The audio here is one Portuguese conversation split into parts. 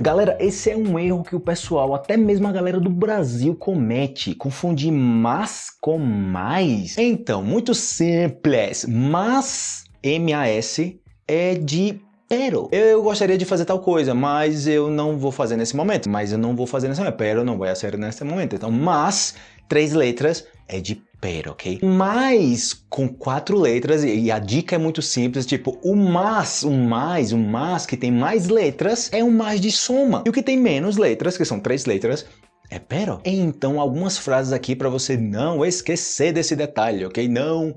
Galera, esse é um erro que o pessoal, até mesmo a galera do Brasil comete, confundir mas com mais. Então, muito simples, mas, M-A-S, é de pero. Eu gostaria de fazer tal coisa, mas eu não vou fazer nesse momento. Mas eu não vou fazer nesse momento. Pero não vai ser nesse momento. Então, mas, três letras, é de pero, ok? Mas com quatro letras, e a dica é muito simples, tipo, o mas, o mais, o mas que tem mais letras é um mais de soma. E o que tem menos letras, que são três letras, é pero. Então, algumas frases aqui para você não esquecer desse detalhe, ok? Não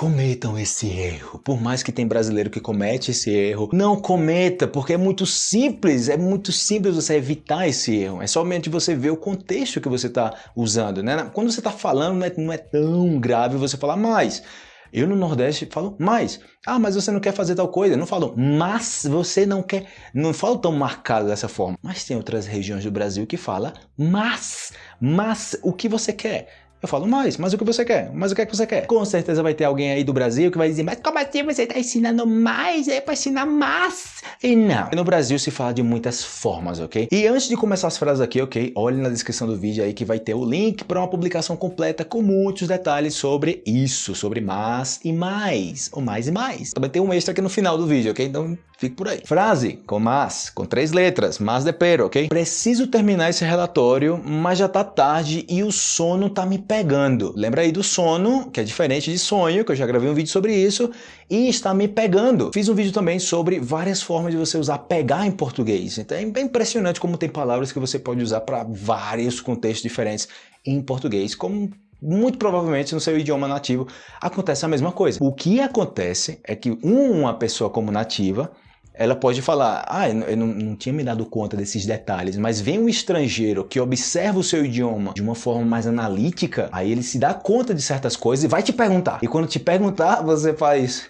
cometam esse erro. Por mais que tem brasileiro que comete esse erro, não cometa, porque é muito simples, é muito simples você evitar esse erro. É somente você ver o contexto que você está usando, né? Quando você está falando, não é, não é tão grave você falar mais. Eu no Nordeste falo mais. Ah, mas você não quer fazer tal coisa. Não falo, mas você não quer. Não falo tão marcado dessa forma. Mas tem outras regiões do Brasil que fala, mas, mas o que você quer? Eu falo, mais, mas o que você quer? Mas o que é que você quer? Com certeza vai ter alguém aí do Brasil que vai dizer, mas como assim você está ensinando mais? É para ensinar mais? E não. No Brasil se fala de muitas formas, ok? E antes de começar as frases aqui, ok? Olhe na descrição do vídeo aí que vai ter o link para uma publicação completa com muitos detalhes sobre isso, sobre mais e mais, ou mais e mais. Também tem um extra aqui no final do vídeo, ok? Então Fique por aí. Frase com mas, com três letras, mas de pero, ok? Preciso terminar esse relatório, mas já tá tarde e o sono tá me pegando. Lembra aí do sono, que é diferente de sonho, que eu já gravei um vídeo sobre isso, e está me pegando. Fiz um vídeo também sobre várias formas de você usar pegar em português. Então é bem impressionante como tem palavras que você pode usar para vários contextos diferentes em português, como muito provavelmente no seu idioma nativo acontece a mesma coisa. O que acontece é que uma pessoa como nativa ela pode falar, ah, eu não, não, tinha me dado conta desses detalhes, mas vem um estrangeiro que observa o seu idioma de uma forma mais analítica, aí ele se dá conta de certas coisas e vai te perguntar. E quando te perguntar, você faz,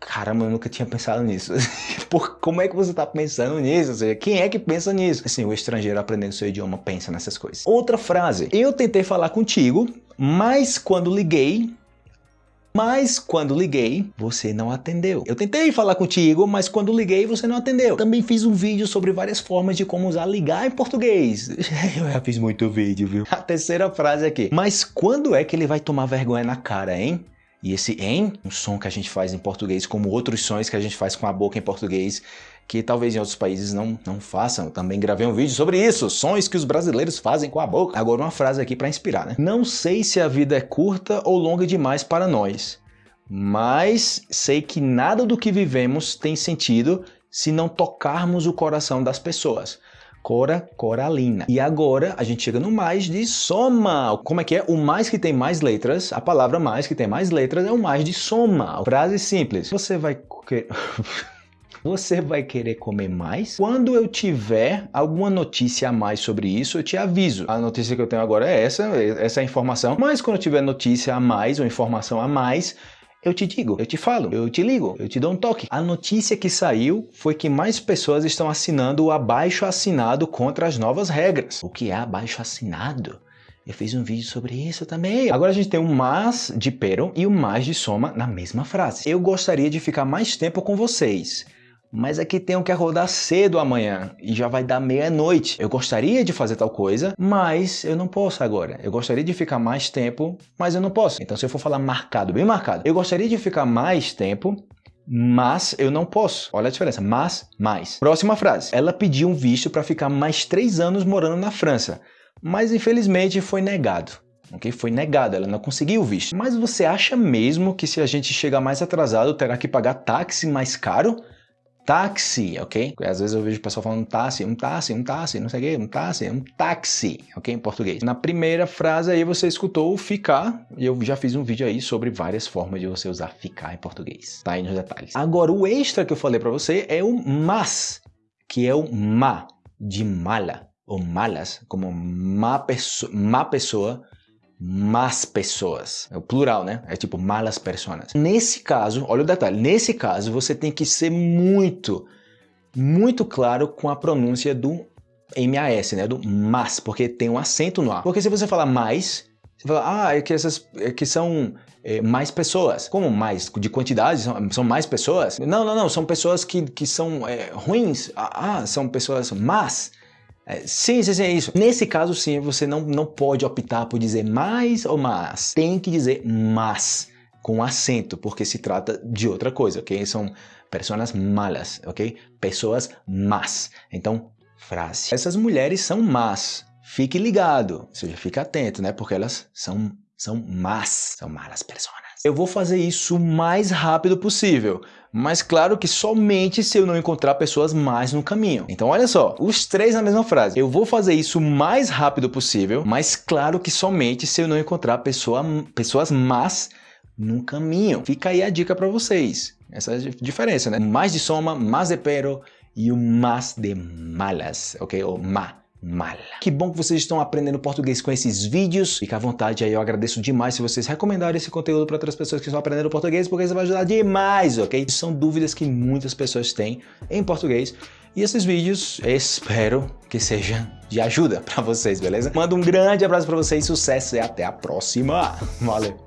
caramba, eu nunca tinha pensado nisso. Por, como é que você está pensando nisso? Ou seja, quem é que pensa nisso? Assim, o estrangeiro aprendendo seu idioma pensa nessas coisas. Outra frase, eu tentei falar contigo, mas quando liguei, mas quando liguei, você não atendeu. Eu tentei falar contigo, mas quando liguei, você não atendeu. Também fiz um vídeo sobre várias formas de como usar ligar em português. Eu já fiz muito vídeo, viu? A terceira frase aqui. Mas quando é que ele vai tomar vergonha na cara, hein? E esse em, um som que a gente faz em português, como outros sons que a gente faz com a boca em português, que talvez em outros países não, não façam. Também gravei um vídeo sobre isso, sons que os brasileiros fazem com a boca. Agora uma frase aqui para inspirar, né? Não sei se a vida é curta ou longa demais para nós, mas sei que nada do que vivemos tem sentido se não tocarmos o coração das pessoas. Cora, coralina. E agora a gente chega no mais de soma. Como é que é? O mais que tem mais letras, a palavra mais que tem mais letras é o mais de soma. Frase simples. Você vai... Você vai querer comer mais? Quando eu tiver alguma notícia a mais sobre isso, eu te aviso. A notícia que eu tenho agora é essa, essa é a informação. Mas quando eu tiver notícia a mais ou informação a mais, eu te digo, eu te falo, eu te ligo, eu te dou um toque. A notícia que saiu foi que mais pessoas estão assinando o abaixo assinado contra as novas regras. O que é abaixo assinado? Eu fiz um vídeo sobre isso também. Agora a gente tem o mas de pero e o mais de soma na mesma frase. Eu gostaria de ficar mais tempo com vocês mas aqui tenho que acordar cedo amanhã e já vai dar meia-noite. Eu gostaria de fazer tal coisa, mas eu não posso agora. Eu gostaria de ficar mais tempo, mas eu não posso. Então, se eu for falar marcado, bem marcado, eu gostaria de ficar mais tempo, mas eu não posso. Olha a diferença, mas, mais. Próxima frase. Ela pediu um visto para ficar mais três anos morando na França, mas infelizmente foi negado. Ok? Foi negado, ela não conseguiu o visto. Mas você acha mesmo que se a gente chegar mais atrasado terá que pagar táxi mais caro? Táxi, ok? Às vezes eu vejo o pessoal falando táxi, um táxi, um táxi, não sei o quê, um táxi, um táxi, ok? Em português. Na primeira frase aí você escutou ficar, e eu já fiz um vídeo aí sobre várias formas de você usar ficar em português. Tá aí nos detalhes. Agora, o extra que eu falei para você é o mas, que é o ma, de mala, ou malas, como má, perso má pessoa, más pessoas. É o plural, né? É tipo malas personas. Nesse caso, olha o detalhe, nesse caso você tem que ser muito, muito claro com a pronúncia do MAS, né? Do mas, porque tem um acento no A. Porque se você falar mais, Você fala, ah, é que essas é que são é, mais pessoas. Como mais? De quantidade? São, são, mais pessoas? Não, não, não. São pessoas que, que são é, ruins. Ah, ah, são pessoas más. É, sim, sim, sim, é isso. Nesse caso, sim, você não, não pode optar por dizer mais ou mais. Tem que dizer mas, com acento, porque se trata de outra coisa, ok? São pessoas malas, ok? Pessoas más. Então, frase. Essas mulheres são más. Fique ligado, ou seja, fique atento, né? Porque elas são, são más, são malas pessoas. Eu vou fazer isso o mais rápido possível, mas claro que somente se eu não encontrar pessoas mais no caminho. Então olha só, os três na mesma frase. Eu vou fazer isso o mais rápido possível, mas claro que somente se eu não encontrar pessoa, pessoas más no caminho. Fica aí a dica para vocês. Essa é a diferença, né? Mais de soma, mais de pero e o mais de malas, ok? Ou má Que bom que vocês estão aprendendo português com esses vídeos. Fica à vontade aí, eu agradeço demais se vocês recomendarem esse conteúdo para outras pessoas que estão aprendendo português, porque isso vai ajudar demais, ok? São dúvidas que muitas pessoas têm em português. E esses vídeos, espero que sejam de ajuda para vocês, beleza? Mando um grande abraço para vocês, sucesso e até a próxima. Valeu!